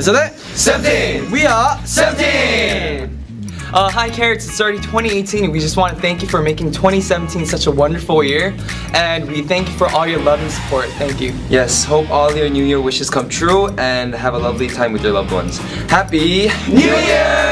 Is that it? 17! We are 17! Uh, hi Carrots, it's already 2018 and we just want to thank you for making 2017 such a wonderful year and we thank you for all your love and support. Thank you. Yes, hope all your New Year wishes come true and have a lovely time with your loved ones. Happy New Year!